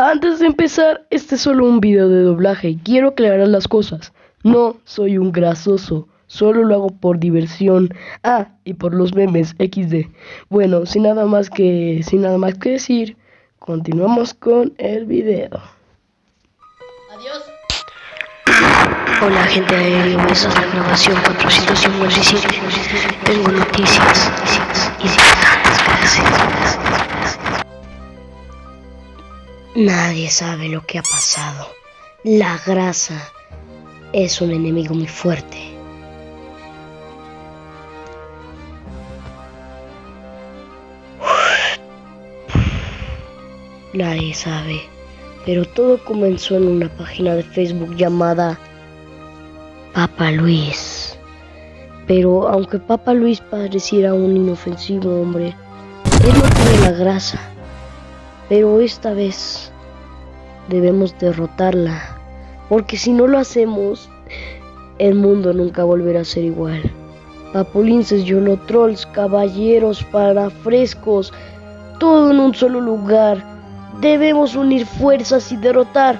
Antes de empezar, este es solo un video de doblaje y quiero aclarar las cosas. No soy un grasoso, solo lo hago por diversión. Ah, y por los memes XD. Bueno, sin nada más que sin nada más que decir, continuamos con el video. Adiós. Hola gente de aéreo, esta es la grabación 457. Tengo noticias Nadie sabe lo que ha pasado. La grasa es un enemigo muy fuerte. Nadie sabe, pero todo comenzó en una página de Facebook llamada Papa Luis. Pero aunque Papa Luis pareciera un inofensivo hombre, él no tiene la grasa. Pero esta vez debemos derrotarla, porque si no lo hacemos, el mundo nunca volverá a ser igual. Papulinces, trolls, caballeros, parafrescos, todo en un solo lugar. Debemos unir fuerzas y derrotar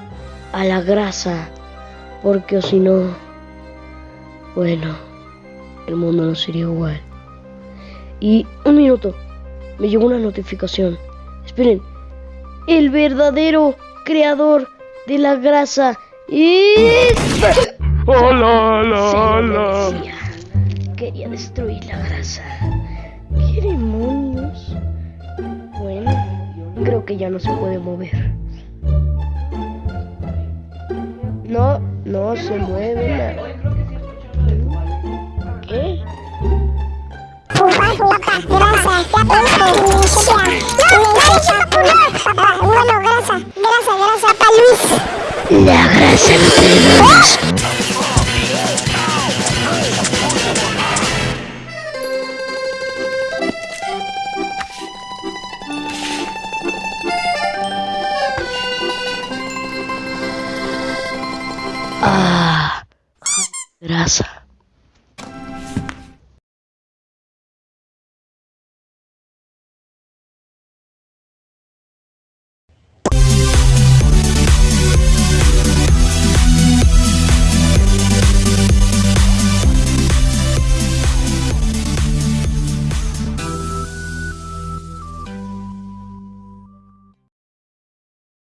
a la grasa, porque si no, bueno, el mundo no sería igual. Y un minuto, me llegó una notificación. Esperen, el verdadero creador de la grasa es... Hola, hola, hola. Quería destruir la grasa. ¿Qué demonios? Bueno, creo que ya no se puede mover. No, no se mueve nada. ¿Qué? grasa, Ah, graça.